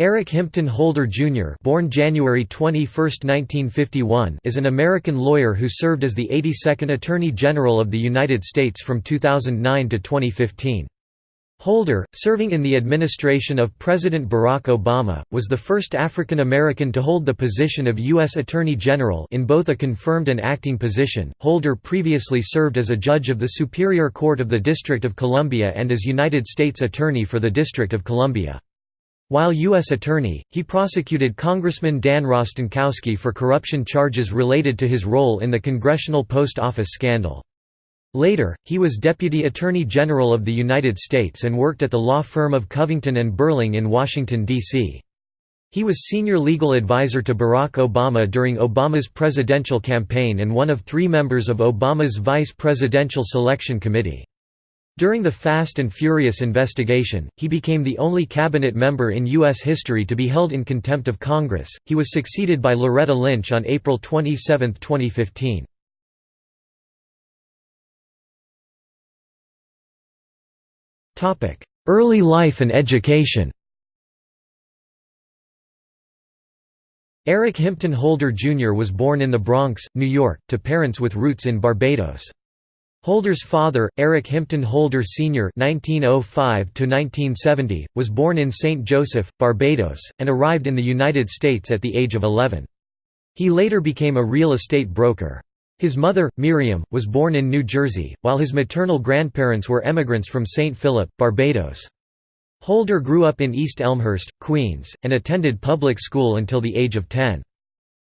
Eric Himpton Holder Jr. born January 21, 1951, is an American lawyer who served as the 82nd Attorney General of the United States from 2009 to 2015. Holder, serving in the administration of President Barack Obama, was the first African American to hold the position of U.S. Attorney General in both a confirmed and acting position. Holder previously served as a judge of the Superior Court of the District of Columbia and as United States Attorney for the District of Columbia. While U.S. Attorney, he prosecuted Congressman Dan Rostenkowski for corruption charges related to his role in the Congressional Post Office scandal. Later, he was Deputy Attorney General of the United States and worked at the law firm of Covington and Burling in Washington, D.C. He was senior legal advisor to Barack Obama during Obama's presidential campaign and one of three members of Obama's vice presidential selection committee. During the Fast and Furious investigation, he became the only cabinet member in U.S. history to be held in contempt of Congress. He was succeeded by Loretta Lynch on April 27, 2015. Early life and education Eric Himpton Holder Jr. was born in the Bronx, New York, to parents with roots in Barbados. Holder's father, Eric Himpton Holder Sr. (1905–1970), was born in St. Joseph, Barbados, and arrived in the United States at the age of 11. He later became a real estate broker. His mother, Miriam, was born in New Jersey, while his maternal grandparents were emigrants from St. Philip, Barbados. Holder grew up in East Elmhurst, Queens, and attended public school until the age of 10.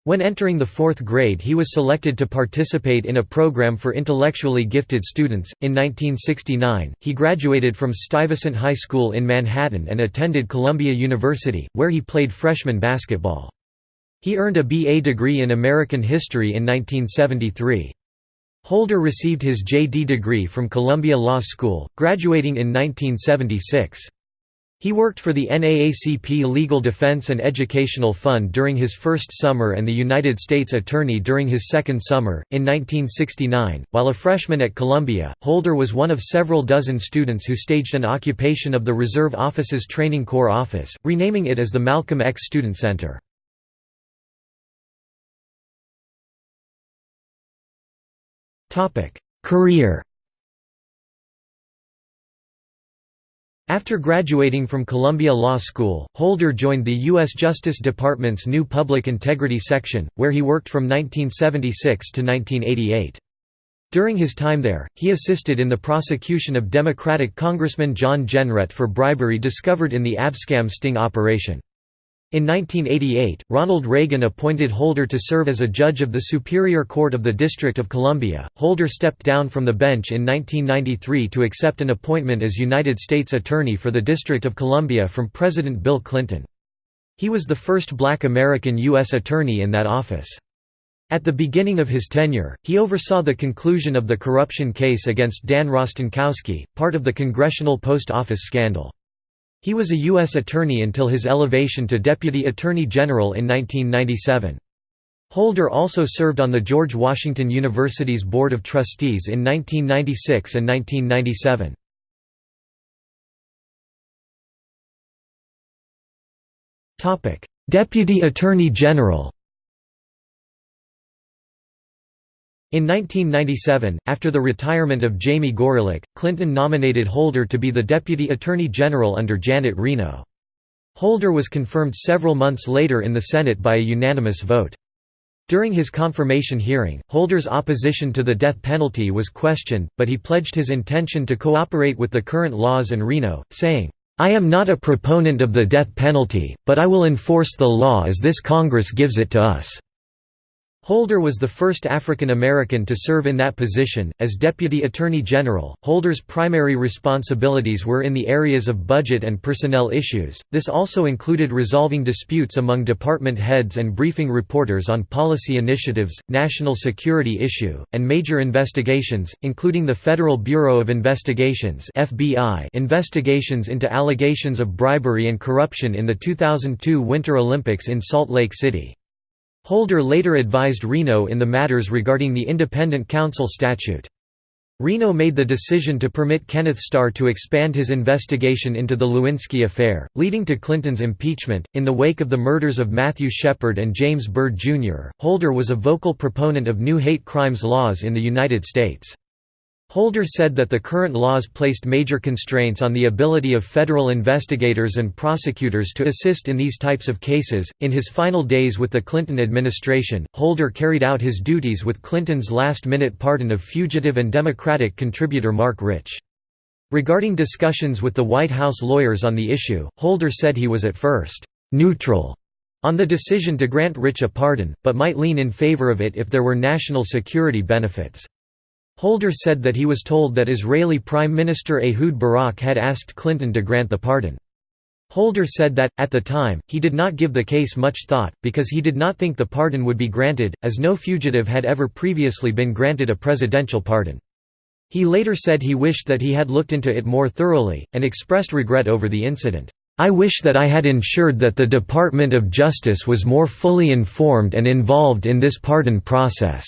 When entering the fourth grade, he was selected to participate in a program for intellectually gifted students. In 1969, he graduated from Stuyvesant High School in Manhattan and attended Columbia University, where he played freshman basketball. He earned a BA degree in American History in 1973. Holder received his JD degree from Columbia Law School, graduating in 1976. He worked for the NAACP Legal Defense and Educational Fund during his first summer and the United States Attorney during his second summer. In 1969, while a freshman at Columbia, Holder was one of several dozen students who staged an occupation of the Reserve Officers' Training Corps office, renaming it as the Malcolm X Student Center. Career After graduating from Columbia Law School, Holder joined the U.S. Justice Department's new Public Integrity Section, where he worked from 1976 to 1988. During his time there, he assisted in the prosecution of Democratic Congressman John Jenrette for bribery discovered in the Abscam sting operation. In 1988, Ronald Reagan appointed Holder to serve as a judge of the Superior Court of the District of Columbia. Holder stepped down from the bench in 1993 to accept an appointment as United States Attorney for the District of Columbia from President Bill Clinton. He was the first black American U.S. Attorney in that office. At the beginning of his tenure, he oversaw the conclusion of the corruption case against Dan Rostenkowski, part of the Congressional Post Office scandal. He was a U.S. Attorney until his elevation to Deputy Attorney General in 1997. Holder also served on the George Washington University's Board of Trustees in 1996 and 1997. Deputy Attorney General In 1997, after the retirement of Jamie Gorelick, Clinton nominated Holder to be the Deputy Attorney General under Janet Reno. Holder was confirmed several months later in the Senate by a unanimous vote. During his confirmation hearing, Holder's opposition to the death penalty was questioned, but he pledged his intention to cooperate with the current laws and Reno, saying, I am not a proponent of the death penalty, but I will enforce the law as this Congress gives it to us. Holder was the first African American to serve in that position. As Deputy Attorney General, Holder's primary responsibilities were in the areas of budget and personnel issues. This also included resolving disputes among department heads and briefing reporters on policy initiatives, national security issue, and major investigations, including the Federal Bureau of Investigations (FBI) investigations into allegations of bribery and corruption in the 2002 Winter Olympics in Salt Lake City. Holder later advised Reno in the matters regarding the Independent Counsel statute. Reno made the decision to permit Kenneth Starr to expand his investigation into the Lewinsky affair, leading to Clinton's impeachment. In the wake of the murders of Matthew Shepard and James Byrd Jr., Holder was a vocal proponent of new hate crimes laws in the United States. Holder said that the current laws placed major constraints on the ability of federal investigators and prosecutors to assist in these types of cases. In his final days with the Clinton administration, Holder carried out his duties with Clinton's last minute pardon of fugitive and Democratic contributor Marc Rich. Regarding discussions with the White House lawyers on the issue, Holder said he was at first neutral on the decision to grant Rich a pardon, but might lean in favor of it if there were national security benefits. Holder said that he was told that Israeli Prime Minister Ehud Barak had asked Clinton to grant the pardon. Holder said that, at the time, he did not give the case much thought, because he did not think the pardon would be granted, as no fugitive had ever previously been granted a presidential pardon. He later said he wished that he had looked into it more thoroughly, and expressed regret over the incident. I wish that I had ensured that the Department of Justice was more fully informed and involved in this pardon process.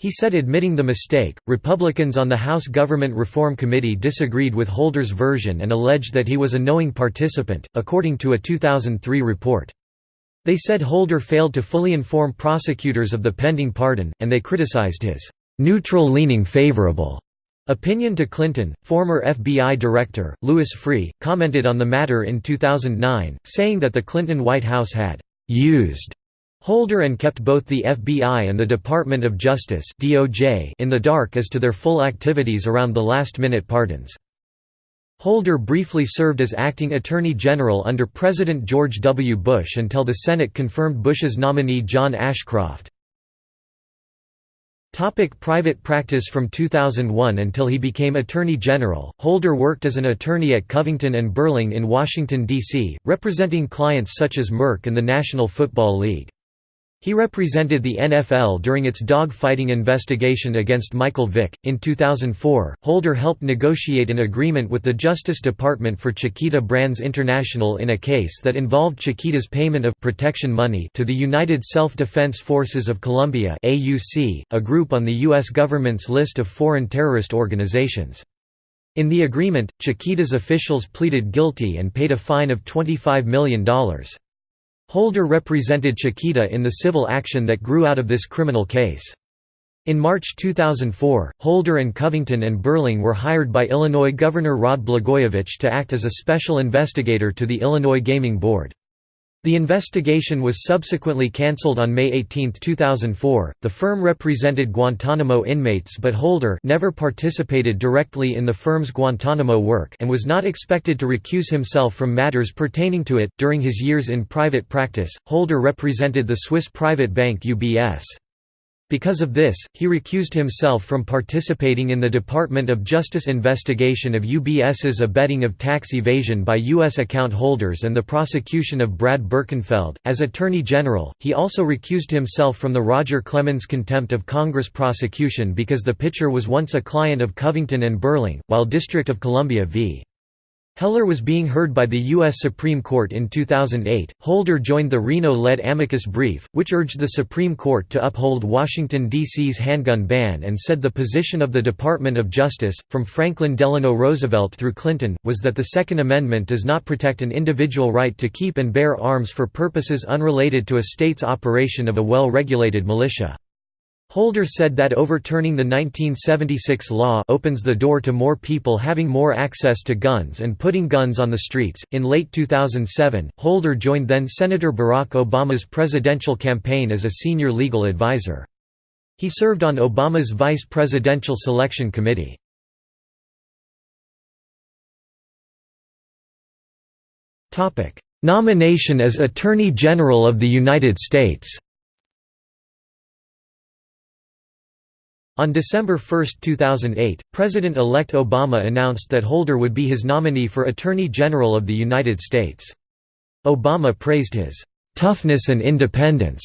He said admitting the mistake, Republicans on the House Government Reform Committee disagreed with Holder's version and alleged that he was a knowing participant, according to a 2003 report. They said Holder failed to fully inform prosecutors of the pending pardon, and they criticized his neutral-leaning favorable opinion to Clinton. Former FBI Director, Louis Freeh, commented on the matter in 2009, saying that the Clinton White House had used Holder and kept both the FBI and the Department of Justice in the dark as to their full activities around the last-minute pardons. Holder briefly served as acting Attorney General under President George W. Bush until the Senate confirmed Bush's nominee John Ashcroft. Topic private practice From 2001 until he became Attorney General, Holder worked as an attorney at Covington and Burling in Washington, D.C., representing clients such as Merck and the National Football League. He represented the NFL during its dog-fighting investigation against Michael Vick. In 2004, Holder helped negotiate an agreement with the Justice Department for Chiquita Brands International in a case that involved Chiquita's payment of protection money to the United Self-Defense Forces of Colombia a group on the US government's list of foreign terrorist organizations. In the agreement, Chiquita's officials pleaded guilty and paid a fine of $25 million. Holder represented Chiquita in the civil action that grew out of this criminal case. In March 2004, Holder and Covington and Burling were hired by Illinois Governor Rod Blagojevich to act as a special investigator to the Illinois Gaming Board. The investigation was subsequently cancelled on May 18, 2004. The firm represented Guantanamo inmates but Holder never participated directly in the firm's Guantanamo work and was not expected to recuse himself from matters pertaining to it. During his years in private practice, Holder represented the Swiss private bank UBS. Because of this, he recused himself from participating in the Department of Justice investigation of UBS's abetting of tax evasion by U.S. account holders and the prosecution of Brad Birkenfeld. As Attorney General, he also recused himself from the Roger Clemens contempt of Congress prosecution because the pitcher was once a client of Covington and Burling, while District of Columbia v. Heller was being heard by the U.S. Supreme Court in 2008. Holder joined the Reno led amicus brief, which urged the Supreme Court to uphold Washington, D.C.'s handgun ban and said the position of the Department of Justice, from Franklin Delano Roosevelt through Clinton, was that the Second Amendment does not protect an individual right to keep and bear arms for purposes unrelated to a state's operation of a well regulated militia. Holder said that overturning the 1976 law opens the door to more people having more access to guns and putting guns on the streets. In late 2007, Holder joined then Senator Barack Obama's presidential campaign as a senior legal advisor. He served on Obama's Vice Presidential Selection Committee. Nomination as Attorney General of the United States On December 1, 2008, President-elect Obama announced that Holder would be his nominee for Attorney General of the United States. Obama praised his "...toughness and independence."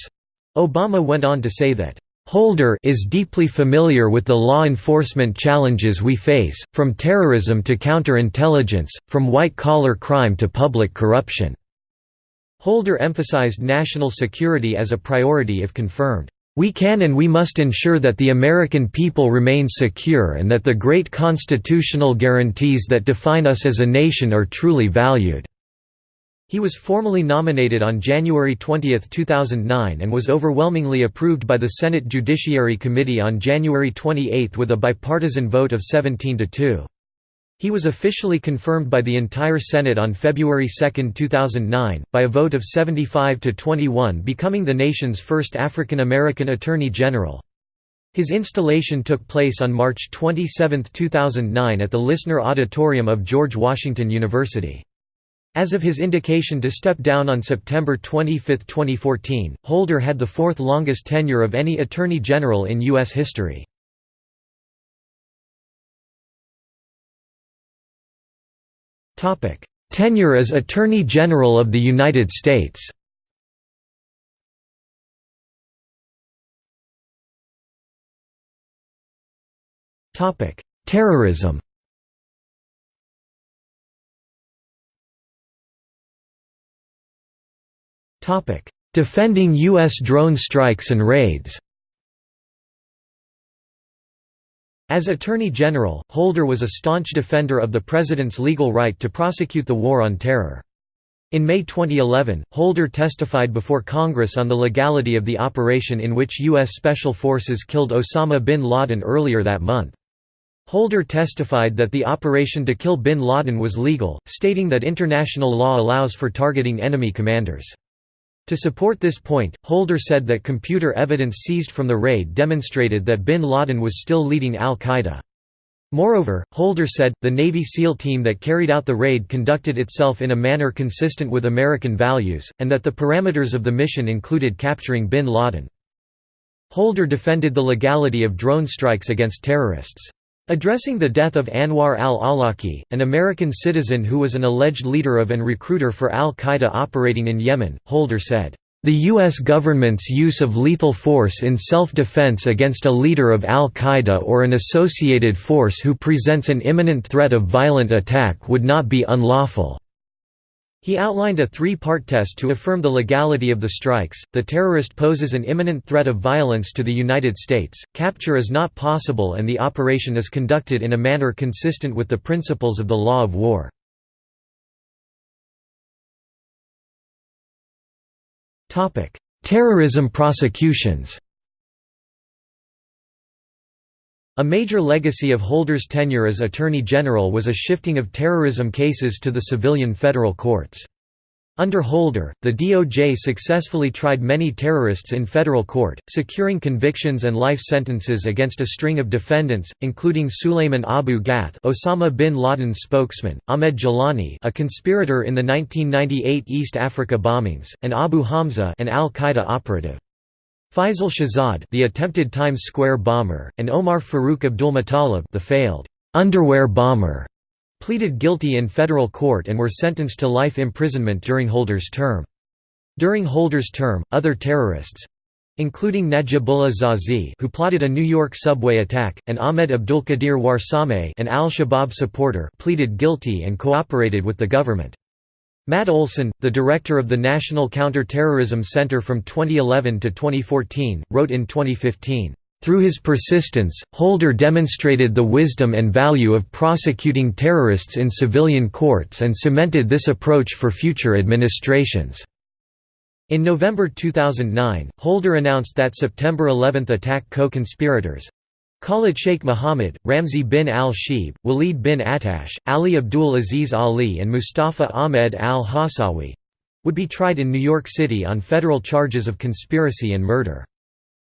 Obama went on to say that, Holder is deeply familiar with the law enforcement challenges we face, from terrorism to counterintelligence, from white-collar crime to public corruption." Holder emphasized national security as a priority if confirmed. We can and we must ensure that the American people remain secure and that the great constitutional guarantees that define us as a nation are truly valued." He was formally nominated on January 20, 2009 and was overwhelmingly approved by the Senate Judiciary Committee on January 28 with a bipartisan vote of 17 to 2. He was officially confirmed by the entire Senate on February 2, 2009, by a vote of 75 to 21 becoming the nation's first African American Attorney General. His installation took place on March 27, 2009 at the Lisner Auditorium of George Washington University. As of his indication to step down on September 25, 2014, Holder had the fourth longest tenure of any Attorney General in U.S. history. Tenure as Attorney General of the United States. Terrorism. Defending U.S. drone strikes and raids As Attorney General, Holder was a staunch defender of the President's legal right to prosecute the War on Terror. In May 2011, Holder testified before Congress on the legality of the operation in which U.S. Special Forces killed Osama bin Laden earlier that month. Holder testified that the operation to kill bin Laden was legal, stating that international law allows for targeting enemy commanders. To support this point, Holder said that computer evidence seized from the raid demonstrated that bin Laden was still leading al-Qaeda. Moreover, Holder said, the Navy SEAL team that carried out the raid conducted itself in a manner consistent with American values, and that the parameters of the mission included capturing bin Laden. Holder defended the legality of drone strikes against terrorists. Addressing the death of Anwar al-Awlaki, an American citizen who was an alleged leader of and recruiter for al-Qaeda operating in Yemen, Holder said, "...the U.S. government's use of lethal force in self-defense against a leader of al-Qaeda or an associated force who presents an imminent threat of violent attack would not be unlawful." He outlined a three-part test to affirm the legality of the strikes, the terrorist poses an imminent threat of violence to the United States, capture is not possible and the operation is conducted in a manner consistent with the principles of the law of war. Terrorism prosecutions A major legacy of Holder's tenure as Attorney General was a shifting of terrorism cases to the civilian federal courts. Under Holder, the DOJ successfully tried many terrorists in federal court, securing convictions and life sentences against a string of defendants, including Sulayman Abu Ghaith Osama bin Laden's spokesman, Ahmed Ghailani a conspirator in the 1998 East Africa bombings, and Abu Hamza an al-Qaeda operative. Faisal Shahzad the attempted Times Square bomber, and Omar Farouk Abdulmutallab the failed underwear bomber, pleaded guilty in federal court and were sentenced to life imprisonment during Holder's term. During Holder's term, other terrorists—including Najibullah Zazi who plotted a New York subway attack, and Ahmed Abdulkadir Warsame an al-Shabaab supporter pleaded guilty and cooperated with the government. Matt Olsen, the director of the National Counter-Terrorism Center from 2011 to 2014, wrote in 2015, "...through his persistence, Holder demonstrated the wisdom and value of prosecuting terrorists in civilian courts and cemented this approach for future administrations." In November 2009, Holder announced that September 11 attack co-conspirators, Khalid Sheikh Mohammed, Ramzi bin al-Shibh, Walid bin Attash, Ali Abdul Aziz Ali and Mustafa Ahmed al-Hawsawi would be tried in New York City on federal charges of conspiracy and murder.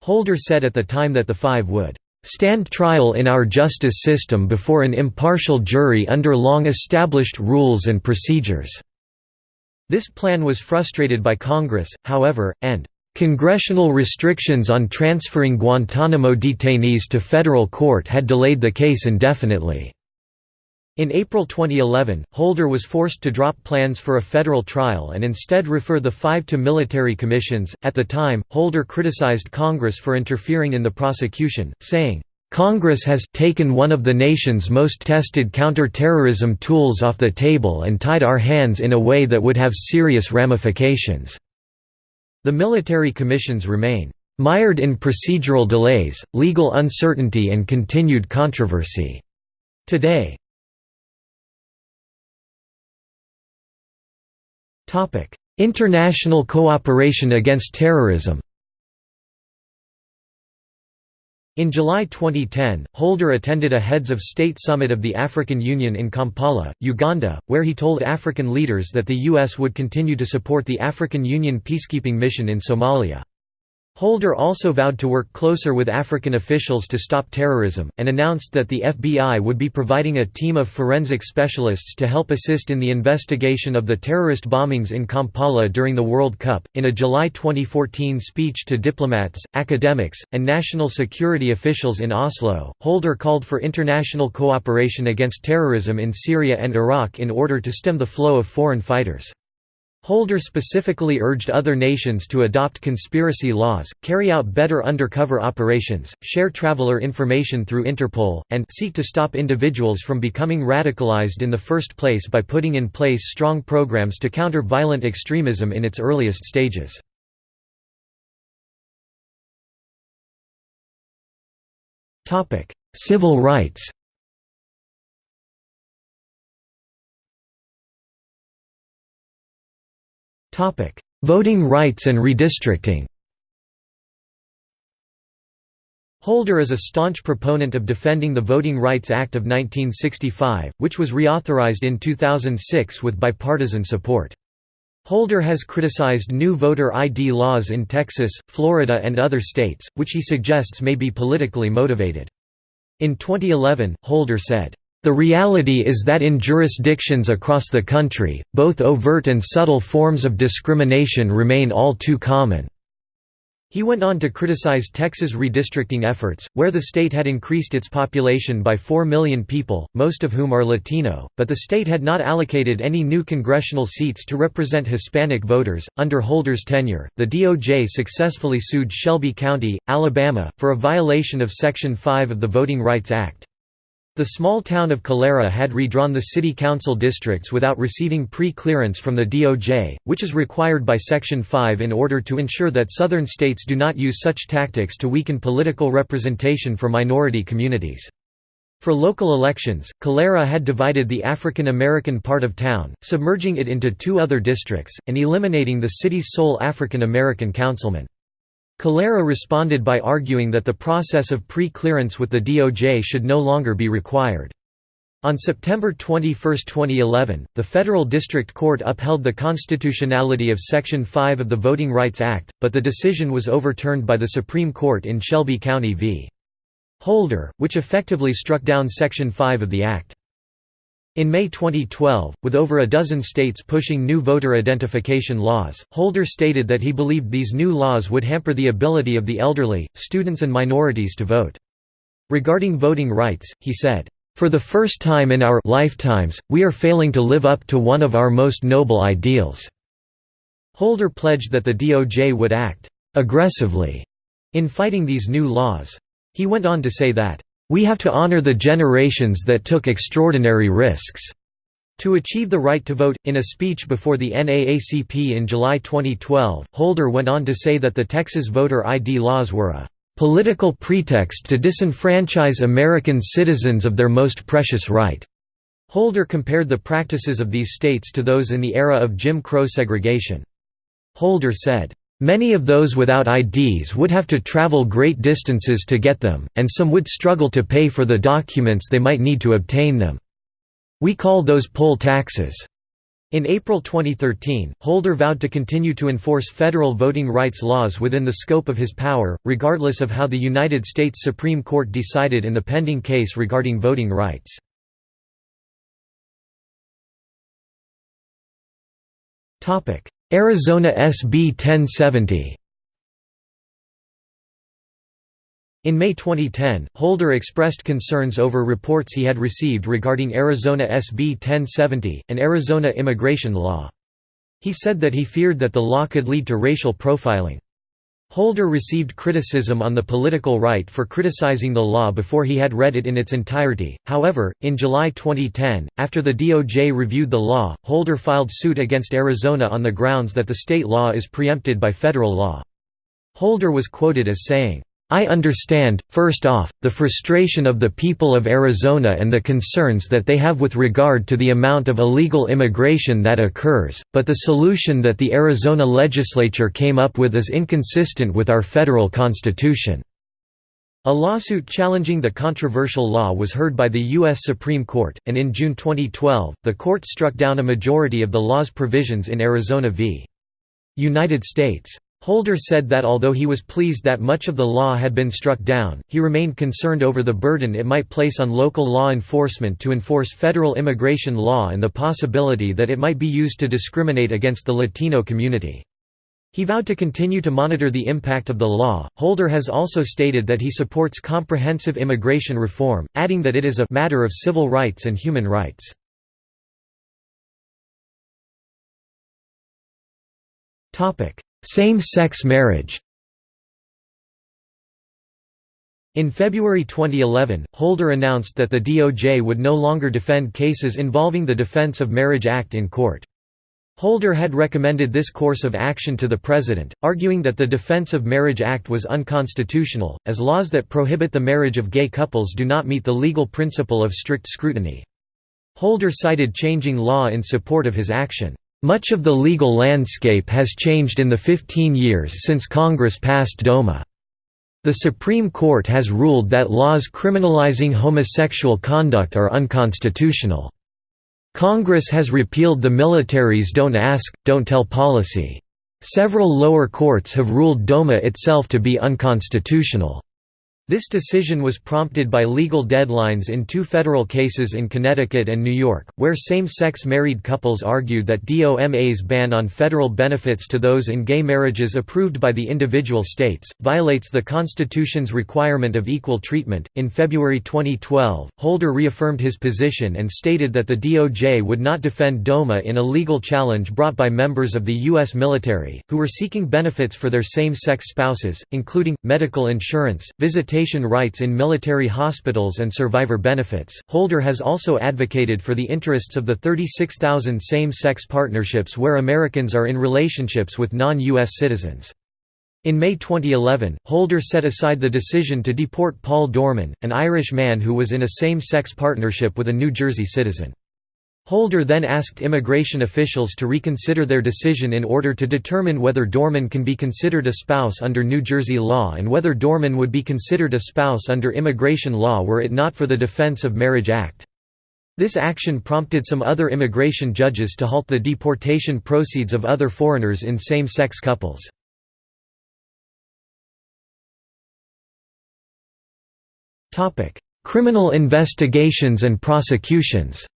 Holder said at the time that the five would stand trial in our justice system before an impartial jury under long-established rules and procedures." This plan was frustrated by Congress, however, and Congressional restrictions on transferring Guantanamo detainees to federal court had delayed the case indefinitely. In April 2011, Holder was forced to drop plans for a federal trial and instead refer the five to military commissions. At the time, Holder criticized Congress for interfering in the prosecution, saying, Congress has taken one of the nation's most tested counter-terrorism tools off the table and tied our hands in a way that would have serious ramifications. The military commissions remain "...mired in procedural delays, legal uncertainty and continued controversy." Today International cooperation against terrorism In July 2010, Holder attended a Heads of State Summit of the African Union in Kampala, Uganda, where he told African leaders that the U.S. would continue to support the African Union peacekeeping mission in Somalia. Holder also vowed to work closer with African officials to stop terrorism, and announced that the FBI would be providing a team of forensic specialists to help assist in the investigation of the terrorist bombings in Kampala during the World Cup. In a July 2014 speech to diplomats, academics, and national security officials in Oslo, Holder called for international cooperation against terrorism in Syria and Iraq in order to stem the flow of foreign fighters. Holder specifically urged other nations to adopt conspiracy laws, carry out better undercover operations, share traveler information through Interpol, and seek to stop individuals from becoming radicalized in the first place by putting in place strong programs to counter violent extremism in its earliest stages. Civil rights Voting rights and redistricting Holder is a staunch proponent of defending the Voting Rights Act of 1965, which was reauthorized in 2006 with bipartisan support. Holder has criticized new voter ID laws in Texas, Florida and other states, which he suggests may be politically motivated. In 2011, Holder said, the reality is that in jurisdictions across the country, both overt and subtle forms of discrimination remain all too common. He went on to criticize Texas redistricting efforts, where the state had increased its population by 4 million people, most of whom are Latino, but the state had not allocated any new congressional seats to represent Hispanic voters. Under Holder's tenure, the DOJ successfully sued Shelby County, Alabama, for a violation of Section 5 of the Voting Rights Act. The small town of Calera had redrawn the city council districts without receiving pre-clearance from the DOJ, which is required by Section 5 in order to ensure that southern states do not use such tactics to weaken political representation for minority communities. For local elections, Calera had divided the African American part of town, submerging it into two other districts, and eliminating the city's sole African American councilman. Calera responded by arguing that the process of pre-clearance with the DOJ should no longer be required. On September 21, 2011, the Federal District Court upheld the constitutionality of Section 5 of the Voting Rights Act, but the decision was overturned by the Supreme Court in Shelby County v. Holder, which effectively struck down Section 5 of the Act. In May 2012, with over a dozen states pushing new voter identification laws, Holder stated that he believed these new laws would hamper the ability of the elderly, students and minorities to vote. Regarding voting rights, he said, "...for the first time in our lifetimes, we are failing to live up to one of our most noble ideals." Holder pledged that the DOJ would act "...aggressively," in fighting these new laws. He went on to say that, we have to honor the generations that took extraordinary risks. To achieve the right to vote, in a speech before the NAACP in July 2012, Holder went on to say that the Texas voter ID laws were a "...political pretext to disenfranchise American citizens of their most precious right." Holder compared the practices of these states to those in the era of Jim Crow segregation. Holder said, Many of those without IDs would have to travel great distances to get them, and some would struggle to pay for the documents they might need to obtain them. We call those poll taxes. In April 2013, Holder vowed to continue to enforce federal voting rights laws within the scope of his power, regardless of how the United States Supreme Court decided in the pending case regarding voting rights. Arizona SB 1070 In May 2010, Holder expressed concerns over reports he had received regarding Arizona SB 1070, an Arizona immigration law. He said that he feared that the law could lead to racial profiling. Holder received criticism on the political right for criticizing the law before he had read it in its entirety. However, in July 2010, after the DOJ reviewed the law, Holder filed suit against Arizona on the grounds that the state law is preempted by federal law. Holder was quoted as saying, I understand, first off, the frustration of the people of Arizona and the concerns that they have with regard to the amount of illegal immigration that occurs, but the solution that the Arizona legislature came up with is inconsistent with our federal constitution." A lawsuit challenging the controversial law was heard by the U.S. Supreme Court, and in June 2012, the court struck down a majority of the law's provisions in Arizona v. United States. Holder said that although he was pleased that much of the law had been struck down, he remained concerned over the burden it might place on local law enforcement to enforce federal immigration law and the possibility that it might be used to discriminate against the Latino community. He vowed to continue to monitor the impact of the law. Holder has also stated that he supports comprehensive immigration reform, adding that it is a matter of civil rights and human rights. Topic: same-sex marriage In February 2011, Holder announced that the DOJ would no longer defend cases involving the Defense of Marriage Act in court. Holder had recommended this course of action to the President, arguing that the Defense of Marriage Act was unconstitutional, as laws that prohibit the marriage of gay couples do not meet the legal principle of strict scrutiny. Holder cited changing law in support of his action. Much of the legal landscape has changed in the 15 years since Congress passed DOMA. The Supreme Court has ruled that laws criminalizing homosexual conduct are unconstitutional. Congress has repealed the military's Don't Ask, Don't Tell policy. Several lower courts have ruled DOMA itself to be unconstitutional. This decision was prompted by legal deadlines in two federal cases in Connecticut and New York, where same-sex married couples argued that DOMA's ban on federal benefits to those in gay marriages approved by the individual states violates the Constitution's requirement of equal treatment. In February 2012, Holder reaffirmed his position and stated that the DOJ would not defend DOMA in a legal challenge brought by members of the U.S. military, who were seeking benefits for their same-sex spouses, including medical insurance, visitation rights in military hospitals and survivor benefits. Holder has also advocated for the interests of the 36,000 same sex partnerships where Americans are in relationships with non U.S. citizens. In May 2011, Holder set aside the decision to deport Paul Dorman, an Irish man who was in a same sex partnership with a New Jersey citizen. Holder then asked immigration officials to reconsider their decision in order to determine whether Dorman can be considered a spouse under New Jersey law and whether Dorman would be considered a spouse under immigration law were it not for the Defense of Marriage Act. This action prompted some other immigration judges to halt the deportation proceeds of other foreigners in same-sex couples. Criminal investigations and prosecutions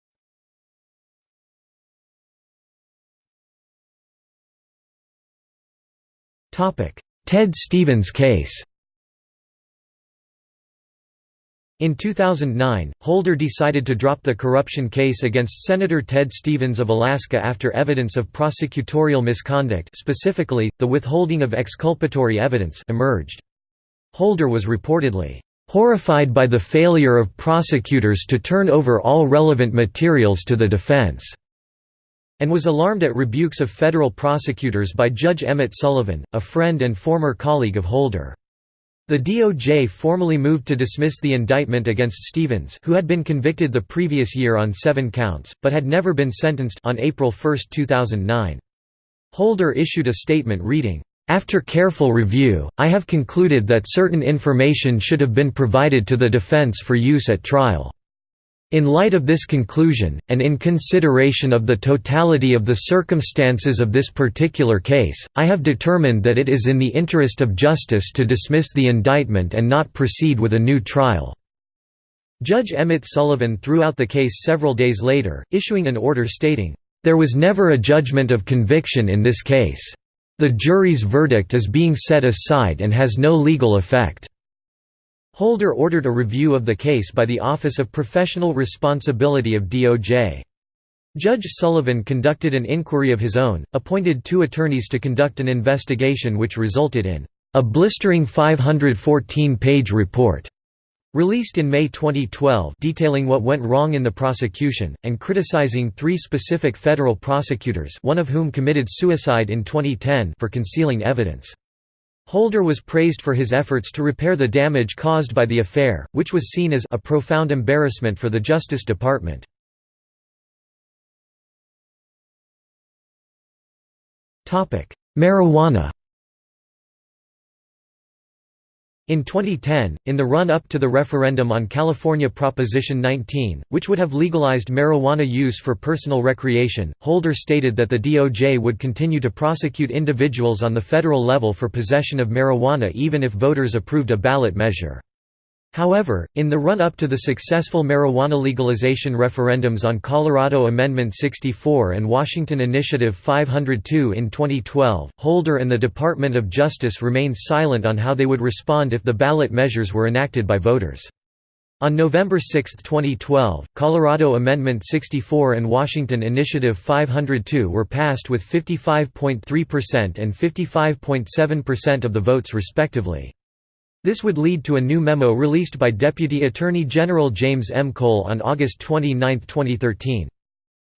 Ted Stevens case In 2009, Holder decided to drop the corruption case against Senator Ted Stevens of Alaska after evidence of prosecutorial misconduct specifically, the withholding of exculpatory evidence emerged. Holder was reportedly, "...horrified by the failure of prosecutors to turn over all relevant materials to the defense." And was alarmed at rebukes of federal prosecutors by Judge Emmett Sullivan, a friend and former colleague of Holder. The DOJ formally moved to dismiss the indictment against Stevens who had been convicted the previous year on seven counts, but had never been sentenced on April 1, 2009. Holder issued a statement reading, "...after careful review, I have concluded that certain information should have been provided to the defense for use at trial." In light of this conclusion, and in consideration of the totality of the circumstances of this particular case, I have determined that it is in the interest of justice to dismiss the indictment and not proceed with a new trial." Judge Emmett Sullivan threw out the case several days later, issuing an order stating, "...there was never a judgment of conviction in this case. The jury's verdict is being set aside and has no legal effect." Holder ordered a review of the case by the Office of Professional Responsibility of DOJ. Judge Sullivan conducted an inquiry of his own, appointed two attorneys to conduct an investigation which resulted in a blistering 514-page report released in May 2012 detailing what went wrong in the prosecution, and criticizing three specific federal prosecutors one of whom committed suicide in 2010 for concealing evidence. Holder was praised for his efforts to repair the damage caused by the affair, which was seen as a profound embarrassment for the Justice Department. Marijuana In 2010, in the run-up to the referendum on California Proposition 19, which would have legalized marijuana use for personal recreation, Holder stated that the DOJ would continue to prosecute individuals on the federal level for possession of marijuana even if voters approved a ballot measure. However, in the run-up to the successful marijuana legalization referendums on Colorado Amendment 64 and Washington Initiative 502 in 2012, Holder and the Department of Justice remained silent on how they would respond if the ballot measures were enacted by voters. On November 6, 2012, Colorado Amendment 64 and Washington Initiative 502 were passed with 55.3% and 55.7% of the votes respectively. This would lead to a new memo released by Deputy Attorney General James M. Cole on August 29, 2013.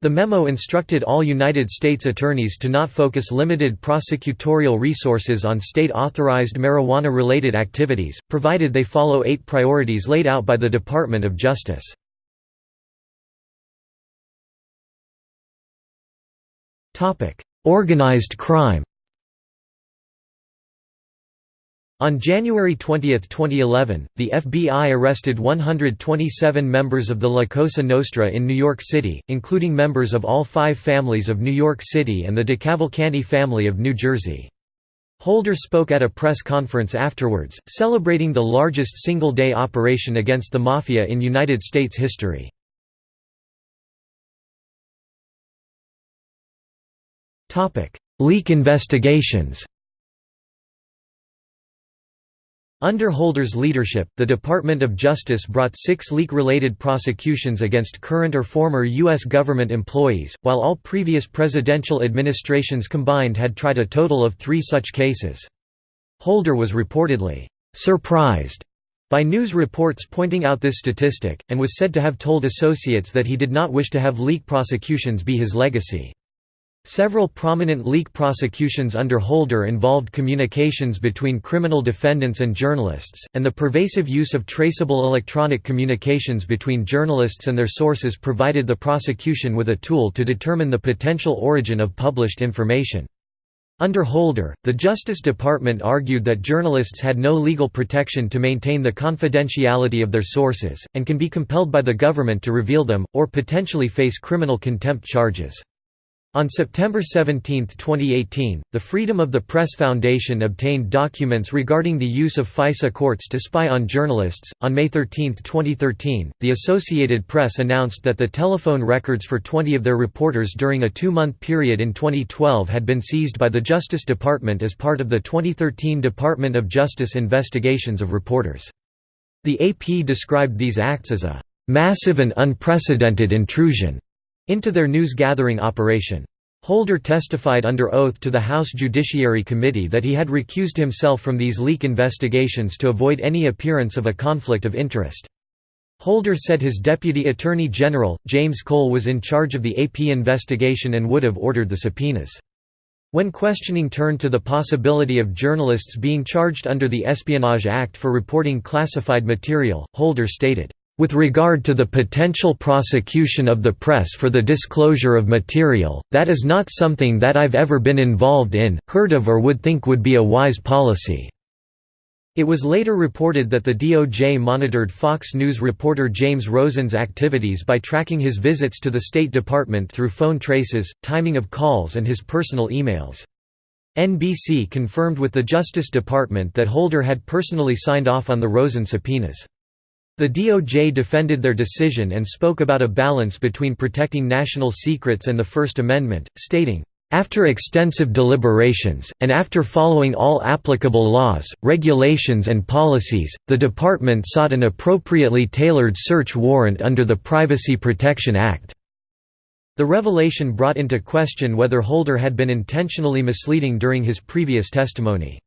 The memo instructed all United States attorneys to not focus limited prosecutorial resources on state-authorized marijuana-related activities, provided they follow eight priorities laid out by the Department of Justice. Organized crime On January 20, 2011, the FBI arrested 127 members of the La Cosa Nostra in New York City, including members of all five families of New York City and the DeCavalcante family of New Jersey. Holder spoke at a press conference afterwards, celebrating the largest single-day operation against the Mafia in United States history. Leak investigations Under Holder's leadership, the Department of Justice brought six leak-related prosecutions against current or former U.S. government employees, while all previous presidential administrations combined had tried a total of three such cases. Holder was reportedly «surprised» by news reports pointing out this statistic, and was said to have told associates that he did not wish to have leak prosecutions be his legacy. Several prominent leak prosecutions under Holder involved communications between criminal defendants and journalists, and the pervasive use of traceable electronic communications between journalists and their sources provided the prosecution with a tool to determine the potential origin of published information. Under Holder, the Justice Department argued that journalists had no legal protection to maintain the confidentiality of their sources, and can be compelled by the government to reveal them, or potentially face criminal contempt charges. On September 17, 2018, the Freedom of the Press Foundation obtained documents regarding the use of FISA courts to spy on journalists. On May 13, 2013, the Associated Press announced that the telephone records for 20 of their reporters during a two month period in 2012 had been seized by the Justice Department as part of the 2013 Department of Justice investigations of reporters. The AP described these acts as a massive and unprecedented intrusion into their news-gathering operation. Holder testified under oath to the House Judiciary Committee that he had recused himself from these leak investigations to avoid any appearance of a conflict of interest. Holder said his Deputy Attorney General, James Cole was in charge of the AP investigation and would have ordered the subpoenas. When questioning turned to the possibility of journalists being charged under the Espionage Act for reporting classified material, Holder stated, with regard to the potential prosecution of the press for the disclosure of material, that is not something that I've ever been involved in, heard of or would think would be a wise policy." It was later reported that the DOJ monitored Fox News reporter James Rosen's activities by tracking his visits to the State Department through phone traces, timing of calls and his personal emails. NBC confirmed with the Justice Department that Holder had personally signed off on the Rosen subpoenas. The DOJ defended their decision and spoke about a balance between protecting national secrets and the First Amendment, stating, after extensive deliberations, and after following all applicable laws, regulations and policies, the Department sought an appropriately tailored search warrant under the Privacy Protection Act. The revelation brought into question whether Holder had been intentionally misleading during his previous testimony.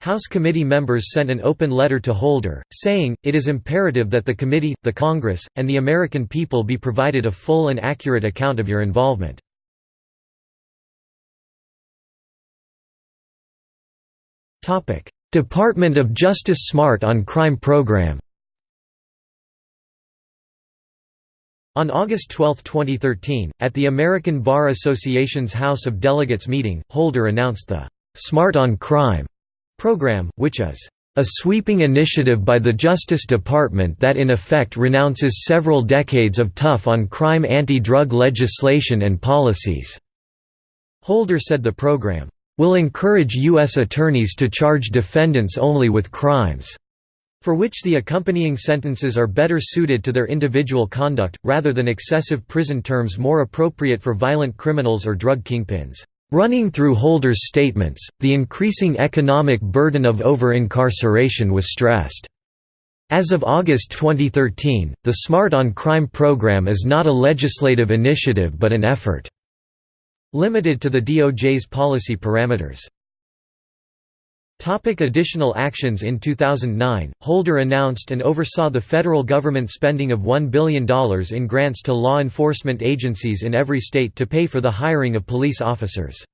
House committee members sent an open letter to Holder, saying, it is imperative that the committee, the Congress, and the American people be provided a full and accurate account of your involvement. Department of Justice Smart on Crime Program On August 12, 2013, at the American Bar Association's House of Delegates meeting, Holder announced the "'Smart on Crime' program, which is a sweeping initiative by the Justice Department that in effect renounces several decades of tough on crime anti-drug legislation and policies." Holder said the program, "...will encourage U.S. attorneys to charge defendants only with crimes." for which the accompanying sentences are better suited to their individual conduct, rather than excessive prison terms more appropriate for violent criminals or drug kingpins. Running through Holder's statements, the increasing economic burden of over-incarceration was stressed. As of August 2013, the SMART on Crime program is not a legislative initiative but an effort limited to the DOJ's policy parameters. Topic additional actions In 2009, Holder announced and oversaw the federal government spending of $1 billion in grants to law enforcement agencies in every state to pay for the hiring of police officers.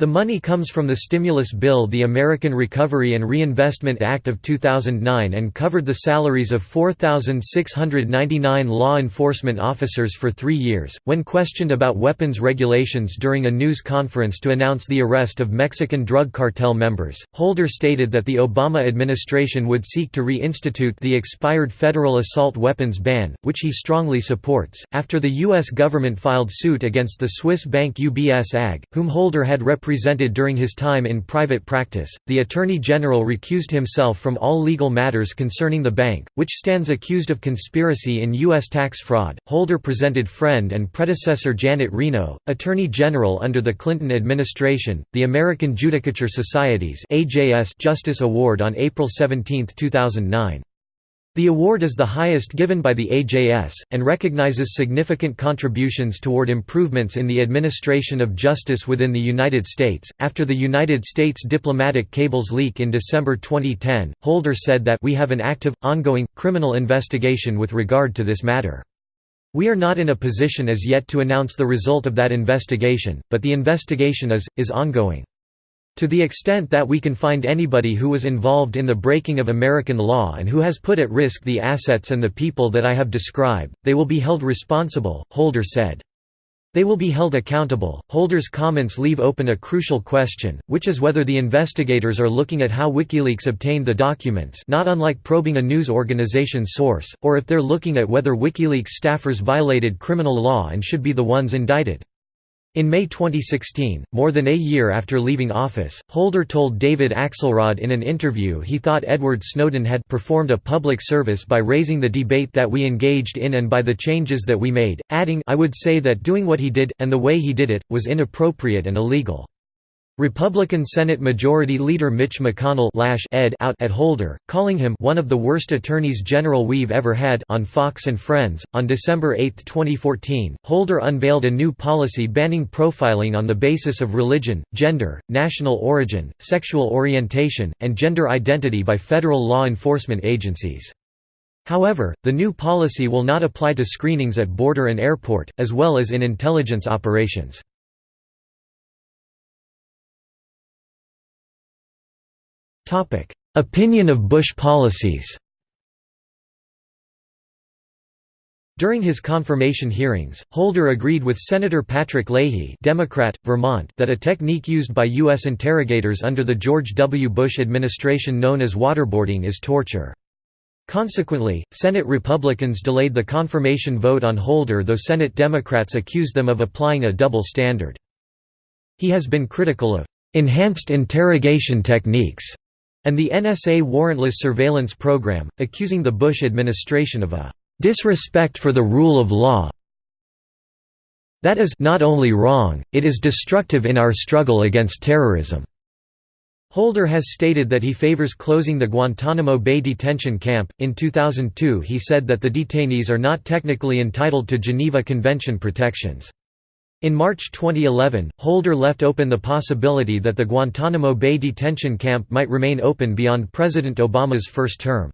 The money comes from the stimulus bill the American Recovery and Reinvestment Act of 2009 and covered the salaries of 4,699 law enforcement officers for three years. When questioned about weapons regulations during a news conference to announce the arrest of Mexican drug cartel members, Holder stated that the Obama administration would seek to reinstitute the expired federal assault weapons ban, which he strongly supports, after the U.S. government filed suit against the Swiss bank UBS AG, whom Holder had represented represented during his time in private practice. The Attorney General recused himself from all legal matters concerning the bank, which stands accused of conspiracy in U.S. tax fraud. Holder presented friend and predecessor Janet Reno, Attorney General under the Clinton administration, the American Judicature Society's Justice Award on April 17, 2009. The award is the highest given by the AJS, and recognizes significant contributions toward improvements in the administration of justice within the United States. After the United States diplomatic cables leak in December 2010, Holder said that we have an active, ongoing, criminal investigation with regard to this matter. We are not in a position as yet to announce the result of that investigation, but the investigation is, is ongoing. To the extent that we can find anybody who was involved in the breaking of American law and who has put at risk the assets and the people that I have described, they will be held responsible, Holder said. They will be held accountable. Holder's comments leave open a crucial question, which is whether the investigators are looking at how WikiLeaks obtained the documents, not unlike probing a news organization's source, or if they're looking at whether WikiLeaks staffers violated criminal law and should be the ones indicted. In May 2016, more than a year after leaving office, Holder told David Axelrod in an interview he thought Edward Snowden had performed a public service by raising the debate that we engaged in and by the changes that we made, adding I would say that doing what he did, and the way he did it, was inappropriate and illegal. Republican Senate Majority Leader Mitch McConnell lash ed out at Holder, calling him one of the worst attorneys general we've ever had on Fox and Friends. On December 8, 2014, Holder unveiled a new policy banning profiling on the basis of religion, gender, national origin, sexual orientation, and gender identity by federal law enforcement agencies. However, the new policy will not apply to screenings at border and airport, as well as in intelligence operations. Opinion of Bush policies During his confirmation hearings, Holder agreed with Senator Patrick Leahy Democrat, Vermont that a technique used by U.S. interrogators under the George W. Bush administration known as waterboarding is torture. Consequently, Senate Republicans delayed the confirmation vote on Holder though Senate Democrats accused them of applying a double standard. He has been critical of "...enhanced interrogation techniques." And the NSA warrantless surveillance program, accusing the Bush administration of a disrespect for the rule of law. That is not only wrong, it is destructive in our struggle against terrorism. Holder has stated that he favors closing the Guantanamo Bay detention camp. In 2002, he said that the detainees are not technically entitled to Geneva Convention protections. In March 2011, Holder left open the possibility that the Guantanamo Bay detention camp might remain open beyond President Obama's first term.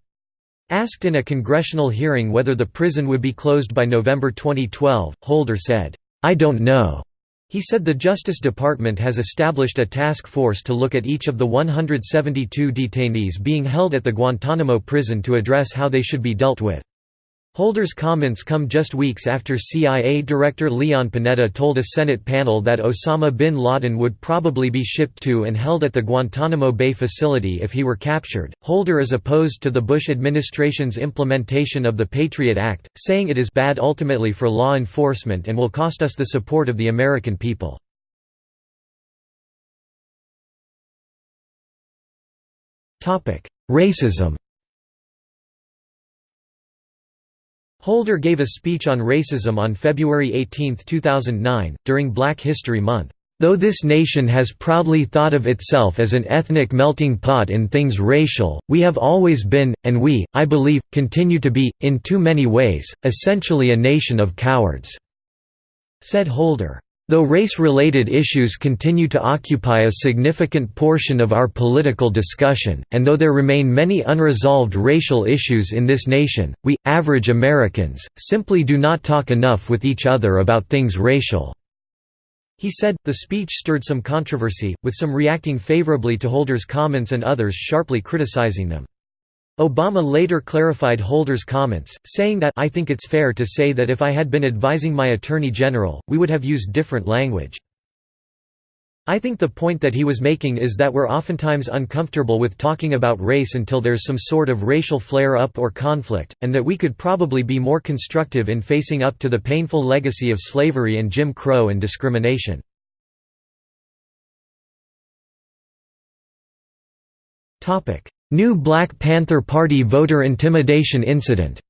Asked in a congressional hearing whether the prison would be closed by November 2012, Holder said, "'I don't know.' He said the Justice Department has established a task force to look at each of the 172 detainees being held at the Guantanamo prison to address how they should be dealt with. Holder's comments come just weeks after CIA Director Leon Panetta told a Senate panel that Osama bin Laden would probably be shipped to and held at the Guantanamo Bay facility if he were captured. Holder is opposed to the Bush administration's implementation of the Patriot Act, saying it is bad ultimately for law enforcement and will cost us the support of the American people. Racism Holder gave a speech on racism on February 18, 2009, during Black History Month. Though this nation has proudly thought of itself as an ethnic melting pot in things racial, we have always been, and we, I believe, continue to be, in too many ways, essentially a nation of cowards," said Holder. Though race-related issues continue to occupy a significant portion of our political discussion, and though there remain many unresolved racial issues in this nation, we, average Americans, simply do not talk enough with each other about things racial." He said, the speech stirred some controversy, with some reacting favorably to Holder's comments and others sharply criticizing them. Obama later clarified Holder's comments, saying that I think it's fair to say that if I had been advising my Attorney General, we would have used different language. I think the point that he was making is that we're oftentimes uncomfortable with talking about race until there's some sort of racial flare-up or conflict, and that we could probably be more constructive in facing up to the painful legacy of slavery and Jim Crow and discrimination. New Black Panther Party voter intimidation incident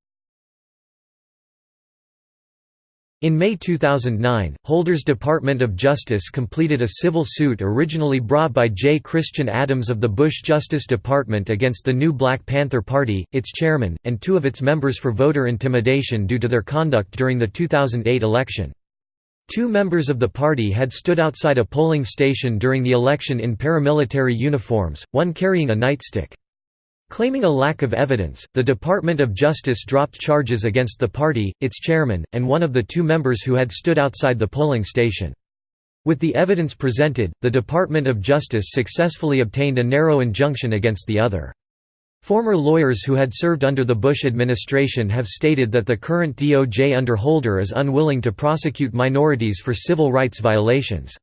In May 2009, Holder's Department of Justice completed a civil suit originally brought by J. Christian Adams of the Bush Justice Department against the new Black Panther Party, its chairman, and two of its members for voter intimidation due to their conduct during the 2008 election. Two members of the party had stood outside a polling station during the election in paramilitary uniforms, one carrying a nightstick. Claiming a lack of evidence, the Department of Justice dropped charges against the party, its chairman, and one of the two members who had stood outside the polling station. With the evidence presented, the Department of Justice successfully obtained a narrow injunction against the other. Former lawyers who had served under the Bush administration have stated that the current DOJ under Holder is unwilling to prosecute minorities for civil rights violations.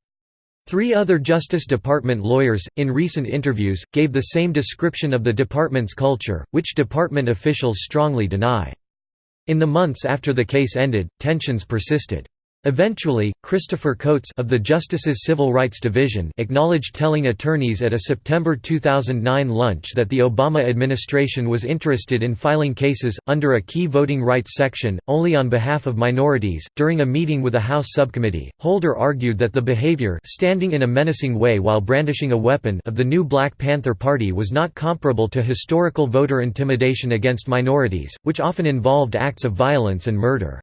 Three other Justice Department lawyers, in recent interviews, gave the same description of the department's culture, which department officials strongly deny. In the months after the case ended, tensions persisted. Eventually, Christopher Coates of the Justice's Civil Rights Division acknowledged telling attorneys at a September 2009 lunch that the Obama administration was interested in filing cases, under a key voting rights section, only on behalf of minorities. During a meeting with a House subcommittee, Holder argued that the behavior standing in a menacing way while brandishing a weapon of the new Black Panther Party was not comparable to historical voter intimidation against minorities, which often involved acts of violence and murder.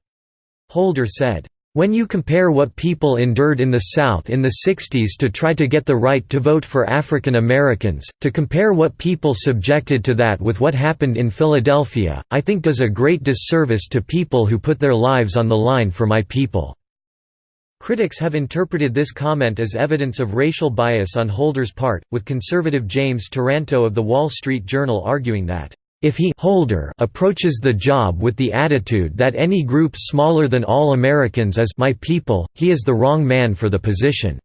Holder said, when you compare what people endured in the South in the 60s to try to get the right to vote for African Americans, to compare what people subjected to that with what happened in Philadelphia, I think does a great disservice to people who put their lives on the line for my people." Critics have interpreted this comment as evidence of racial bias on Holder's part, with conservative James Taranto of The Wall Street Journal arguing that if he holder approaches the job with the attitude that any group smaller than all Americans is my people, he is the wrong man for the position.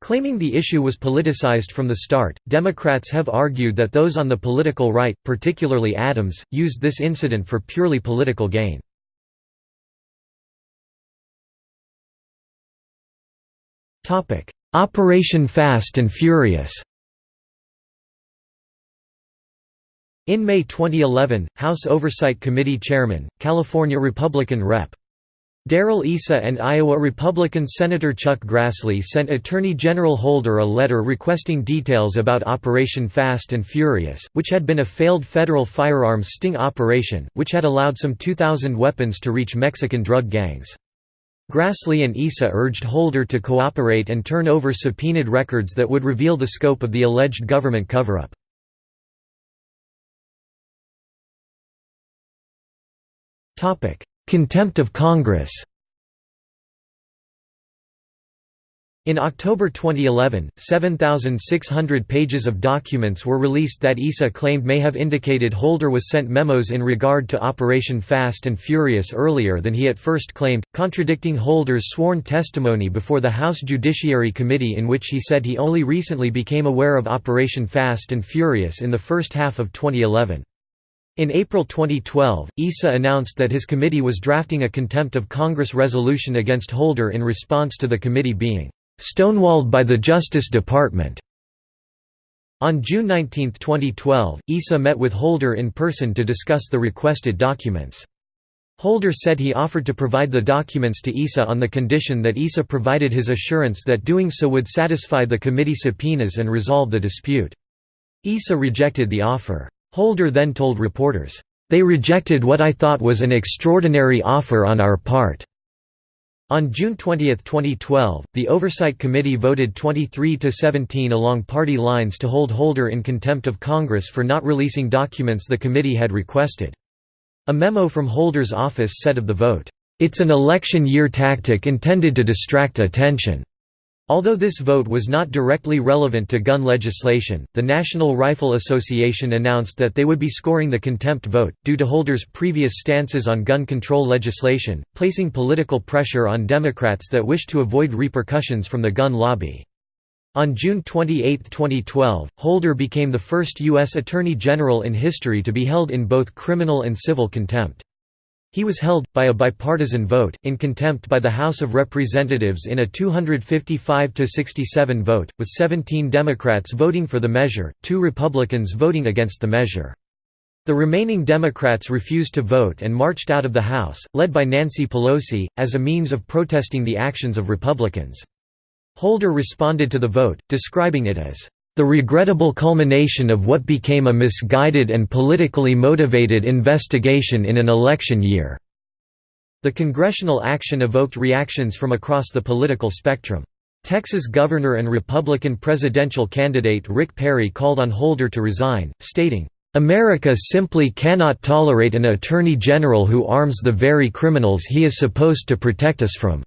Claiming the issue was politicized from the start, Democrats have argued that those on the political right, particularly Adams, used this incident for purely political gain. Operation Fast and Furious In May 2011, House Oversight Committee Chairman, California Republican Rep. Darrell Issa and Iowa Republican Senator Chuck Grassley sent Attorney General Holder a letter requesting details about Operation Fast and Furious, which had been a failed federal firearms sting operation, which had allowed some 2,000 weapons to reach Mexican drug gangs. Grassley and Issa urged Holder to cooperate and turn over subpoenaed records that would reveal the scope of the alleged government cover-up. Contempt of Congress In October 2011, 7,600 pages of documents were released that Issa claimed may have indicated Holder was sent memos in regard to Operation Fast and Furious earlier than he at first claimed, contradicting Holder's sworn testimony before the House Judiciary Committee in which he said he only recently became aware of Operation Fast and Furious in the first half of 2011. In April 2012, Issa announced that his committee was drafting a contempt of Congress resolution against Holder in response to the committee being stonewalled by the Justice Department. On June 19, 2012, Issa met with Holder in person to discuss the requested documents. Holder said he offered to provide the documents to Issa on the condition that Issa provided his assurance that doing so would satisfy the committee subpoenas and resolve the dispute. Issa rejected the offer. Holder then told reporters, "...they rejected what I thought was an extraordinary offer on our part." On June 20, 2012, the Oversight Committee voted 23 to 17 along party lines to hold Holder in contempt of Congress for not releasing documents the committee had requested. A memo from Holder's office said of the vote, "It's an election year tactic intended to distract attention." Although this vote was not directly relevant to gun legislation, the National Rifle Association announced that they would be scoring the contempt vote, due to Holder's previous stances on gun control legislation, placing political pressure on Democrats that wished to avoid repercussions from the gun lobby. On June 28, 2012, Holder became the first U.S. Attorney General in history to be held in both criminal and civil contempt. He was held, by a bipartisan vote, in contempt by the House of Representatives in a 255–67 vote, with 17 Democrats voting for the measure, two Republicans voting against the measure. The remaining Democrats refused to vote and marched out of the House, led by Nancy Pelosi, as a means of protesting the actions of Republicans. Holder responded to the vote, describing it as the regrettable culmination of what became a misguided and politically motivated investigation in an election year." The congressional action evoked reactions from across the political spectrum. Texas governor and Republican presidential candidate Rick Perry called on Holder to resign, stating, "...America simply cannot tolerate an attorney general who arms the very criminals he is supposed to protect us from."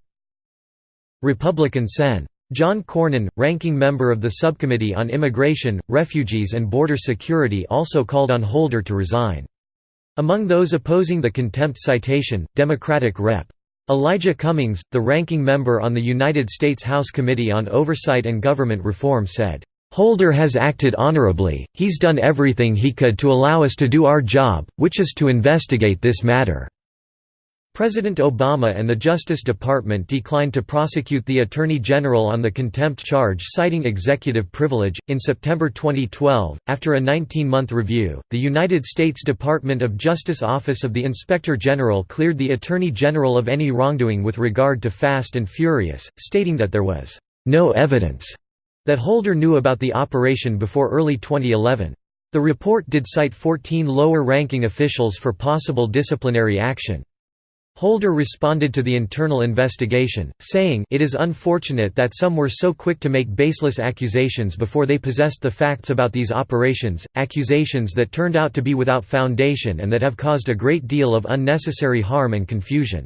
Republican Sen. John Cornyn, ranking member of the Subcommittee on Immigration, Refugees and Border Security also called on Holder to resign. Among those opposing the contempt citation, Democratic Rep. Elijah Cummings, the ranking member on the United States House Committee on Oversight and Government Reform said, "...Holder has acted honorably, he's done everything he could to allow us to do our job, which is to investigate this matter." President Obama and the Justice Department declined to prosecute the Attorney General on the contempt charge citing executive privilege. In September 2012, after a 19 month review, the United States Department of Justice Office of the Inspector General cleared the Attorney General of any wrongdoing with regard to Fast and Furious, stating that there was no evidence that Holder knew about the operation before early 2011. The report did cite 14 lower ranking officials for possible disciplinary action. Holder responded to the internal investigation, saying it is unfortunate that some were so quick to make baseless accusations before they possessed the facts about these operations, accusations that turned out to be without foundation and that have caused a great deal of unnecessary harm and confusion.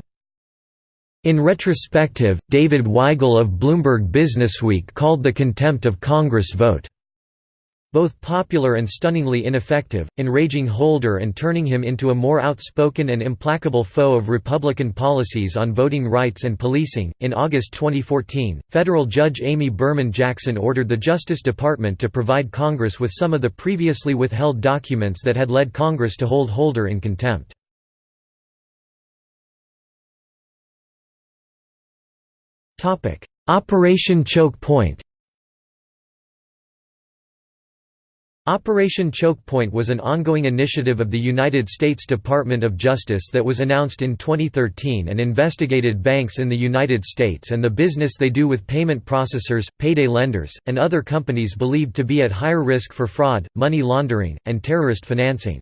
In retrospective, David Weigel of Bloomberg Businessweek called the contempt of Congress vote both popular and stunningly ineffective, enraging Holder and turning him into a more outspoken and implacable foe of Republican policies on voting rights and policing. In August 2014, federal judge Amy Berman Jackson ordered the Justice Department to provide Congress with some of the previously withheld documents that had led Congress to hold Holder in contempt. Operation Choke Point Operation Chokepoint was an ongoing initiative of the United States Department of Justice that was announced in 2013 and investigated banks in the United States and the business they do with payment processors, payday lenders, and other companies believed to be at higher risk for fraud, money laundering, and terrorist financing.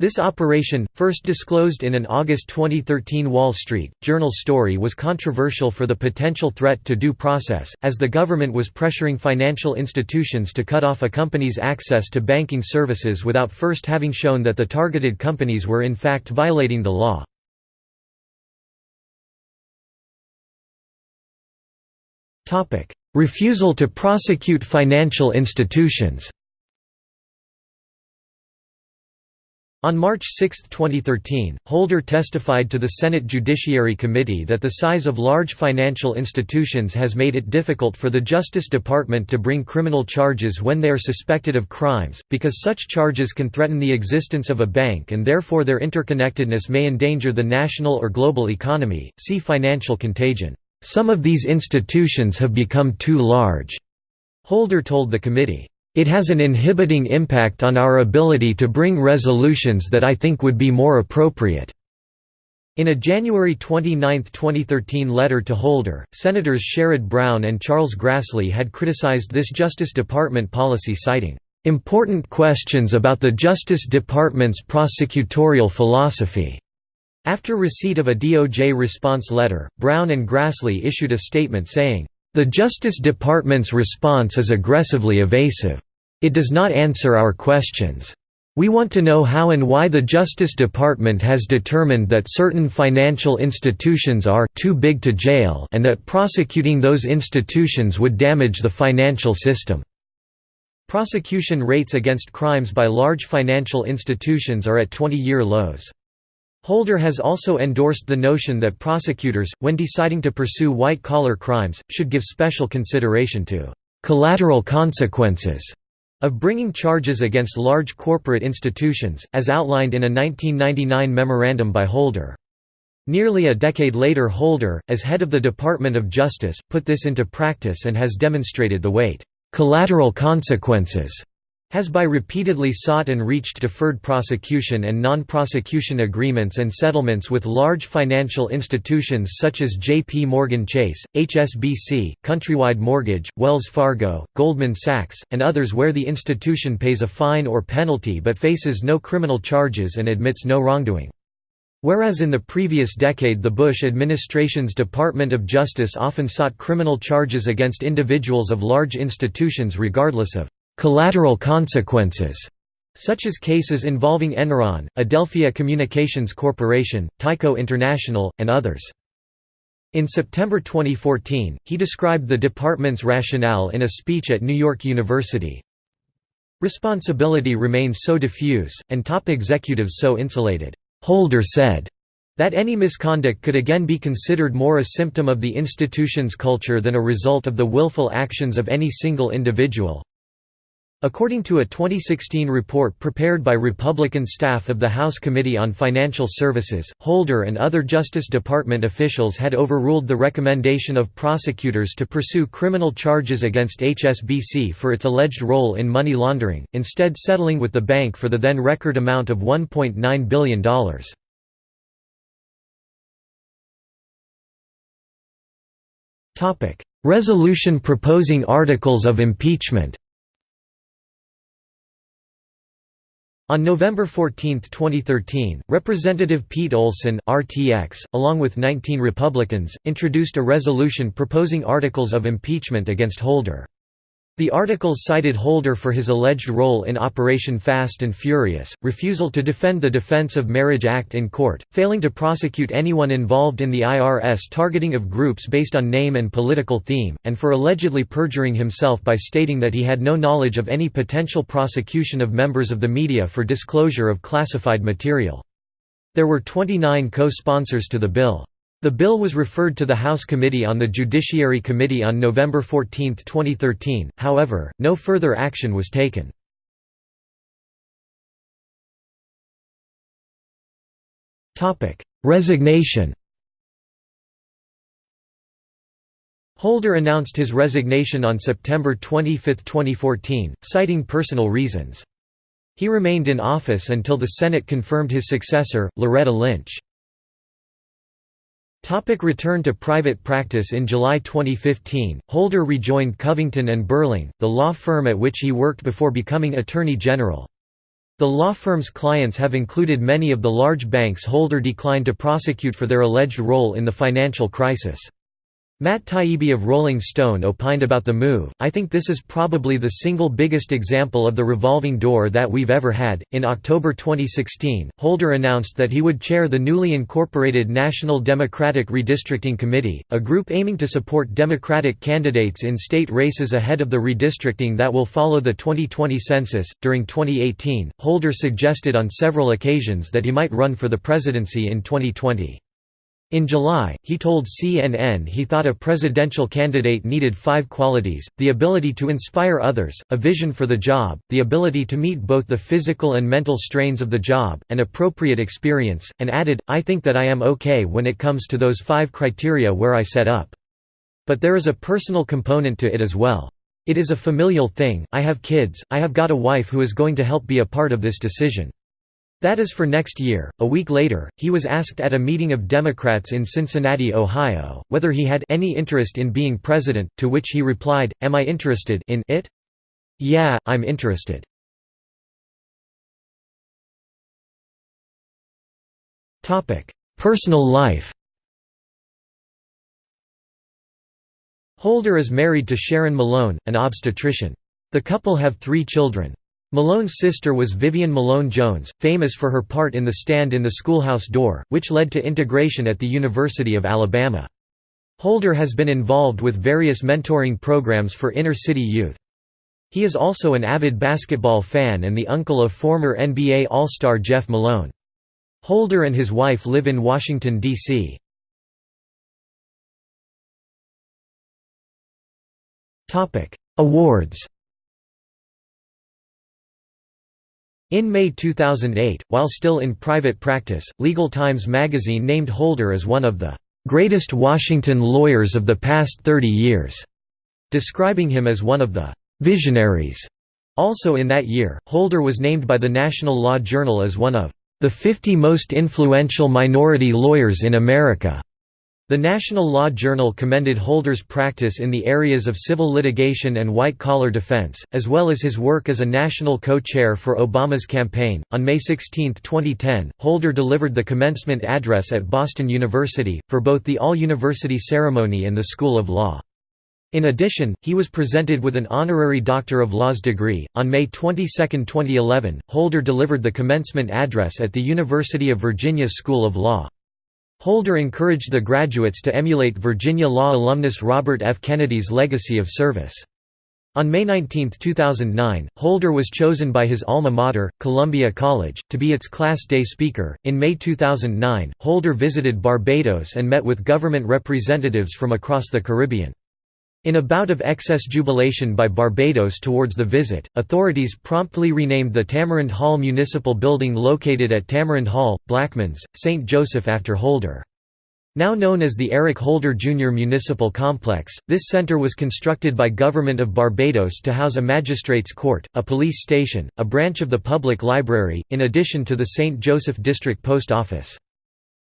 This operation, first disclosed in an August 2013 Wall Street Journal story was controversial for the potential threat to due process, as the government was pressuring financial institutions to cut off a company's access to banking services without first having shown that the targeted companies were in fact violating the law. "...refusal to prosecute financial institutions." On March 6, 2013, Holder testified to the Senate Judiciary Committee that the size of large financial institutions has made it difficult for the Justice Department to bring criminal charges when they are suspected of crimes, because such charges can threaten the existence of a bank and therefore their interconnectedness may endanger the national or global economy. See financial contagion. Some of these institutions have become too large, Holder told the committee. It has an inhibiting impact on our ability to bring resolutions that I think would be more appropriate." In a January 29, 2013 letter to Holder, Senators Sherrod Brown and Charles Grassley had criticized this Justice Department policy citing, "...important questions about the Justice Department's prosecutorial philosophy." After receipt of a DOJ response letter, Brown and Grassley issued a statement saying, "...the Justice Department's response is aggressively evasive. It does not answer our questions. We want to know how and why the Justice Department has determined that certain financial institutions are too big to jail and that prosecuting those institutions would damage the financial system. Prosecution rates against crimes by large financial institutions are at 20-year lows. Holder has also endorsed the notion that prosecutors, when deciding to pursue white-collar crimes, should give special consideration to «collateral consequences» of bringing charges against large corporate institutions, as outlined in a 1999 memorandum by Holder. Nearly a decade later Holder, as head of the Department of Justice, put this into practice and has demonstrated the weight, "'collateral consequences' has by repeatedly sought and reached deferred prosecution and non-prosecution agreements and settlements with large financial institutions such as J.P. Morgan Chase, HSBC, Countrywide Mortgage, Wells Fargo, Goldman Sachs, and others where the institution pays a fine or penalty but faces no criminal charges and admits no wrongdoing. Whereas in the previous decade the Bush administration's Department of Justice often sought criminal charges against individuals of large institutions regardless of collateral consequences, such as cases involving Enron, Adelphia Communications Corporation, Tyco International, and others. In September 2014, he described the department's rationale in a speech at New York University. Responsibility remains so diffuse, and top executives so insulated. Holder said, that any misconduct could again be considered more a symptom of the institution's culture than a result of the willful actions of any single individual. According to a 2016 report prepared by Republican staff of the House Committee on Financial Services, Holder and other Justice Department officials had overruled the recommendation of prosecutors to pursue criminal charges against HSBC for its alleged role in money laundering, instead settling with the bank for the then record amount of $1.9 billion. Resolution proposing articles of impeachment On November 14, 2013, Representative Pete Olson RTX, along with 19 Republicans, introduced a resolution proposing articles of impeachment against Holder. The articles cited Holder for his alleged role in Operation Fast and Furious, refusal to defend the Defense of Marriage Act in court, failing to prosecute anyone involved in the IRS targeting of groups based on name and political theme, and for allegedly perjuring himself by stating that he had no knowledge of any potential prosecution of members of the media for disclosure of classified material. There were 29 co-sponsors to the bill. The bill was referred to the House Committee on the Judiciary Committee on November 14, 2013, however, no further action was taken. Resignation Holder announced his resignation on September 25, 2014, citing personal reasons. He remained in office until the Senate confirmed his successor, Loretta Lynch. Topic return to private practice In July 2015, Holder rejoined Covington and Burling, the law firm at which he worked before becoming Attorney General. The law firm's clients have included many of the large banks Holder declined to prosecute for their alleged role in the financial crisis. Matt Taibbi of Rolling Stone opined about the move, I think this is probably the single biggest example of the revolving door that we've ever had. In October 2016, Holder announced that he would chair the newly incorporated National Democratic Redistricting Committee, a group aiming to support Democratic candidates in state races ahead of the redistricting that will follow the 2020 census. During 2018, Holder suggested on several occasions that he might run for the presidency in 2020. In July, he told CNN he thought a presidential candidate needed five qualities, the ability to inspire others, a vision for the job, the ability to meet both the physical and mental strains of the job, and appropriate experience, and added, I think that I am okay when it comes to those five criteria where I set up. But there is a personal component to it as well. It is a familial thing, I have kids, I have got a wife who is going to help be a part of this decision. That is for next year. A week later, he was asked at a meeting of Democrats in Cincinnati, Ohio, whether he had any interest in being president, to which he replied, Am I interested in it? Yeah, I'm interested. Personal life Holder is married to Sharon Malone, an obstetrician. The couple have three children. Malone's sister was Vivian Malone Jones, famous for her part in the stand in the schoolhouse door, which led to integration at the University of Alabama. Holder has been involved with various mentoring programs for inner-city youth. He is also an avid basketball fan and the uncle of former NBA All-Star Jeff Malone. Holder and his wife live in Washington, D.C. Awards In May 2008, while still in private practice, Legal Times magazine named Holder as one of the "...greatest Washington lawyers of the past 30 years", describing him as one of the "...visionaries". Also in that year, Holder was named by the National Law Journal as one of "...the 50 most influential minority lawyers in America". The National Law Journal commended Holder's practice in the areas of civil litigation and white-collar defense, as well as his work as a national co-chair for Obama's campaign. On May 16, 2010, Holder delivered the commencement address at Boston University, for both the all-university ceremony and the School of Law. In addition, he was presented with an honorary Doctor of Laws degree. On May 22, 2011, Holder delivered the commencement address at the University of Virginia School of Law. Holder encouraged the graduates to emulate Virginia Law alumnus Robert F. Kennedy's legacy of service. On May 19, 2009, Holder was chosen by his alma mater, Columbia College, to be its Class Day Speaker. In May 2009, Holder visited Barbados and met with government representatives from across the Caribbean. In a bout of excess jubilation by Barbados towards the visit, authorities promptly renamed the Tamarind Hall Municipal Building located at Tamarind Hall, Blackmans, St. Joseph after Holder. Now known as the Eric Holder Jr. Municipal Complex, this center was constructed by Government of Barbados to house a magistrates' court, a police station, a branch of the public library, in addition to the St. Joseph District Post Office.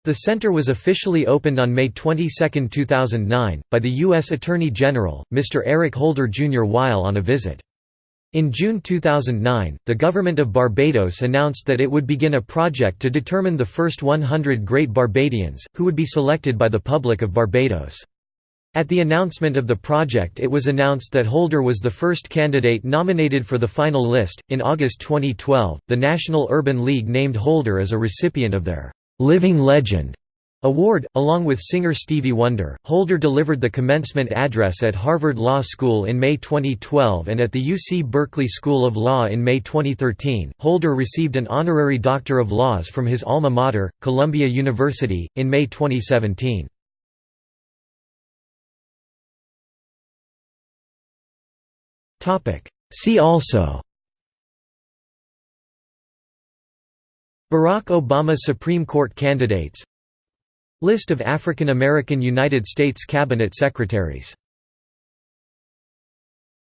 The center was officially opened on May 22, 2009, by the U.S. Attorney General, Mr. Eric Holder Jr. while on a visit. In June 2009, the government of Barbados announced that it would begin a project to determine the first 100 Great Barbadians, who would be selected by the public of Barbados. At the announcement of the project, it was announced that Holder was the first candidate nominated for the final list. In August 2012, the National Urban League named Holder as a recipient of their Living Legend Award, along with singer Stevie Wonder. Holder delivered the commencement address at Harvard Law School in May 2012 and at the UC Berkeley School of Law in May 2013. Holder received an honorary Doctor of Laws from his alma mater, Columbia University, in May 2017. See also Barack Obama Supreme Court candidates. List of African American United States Cabinet Secretaries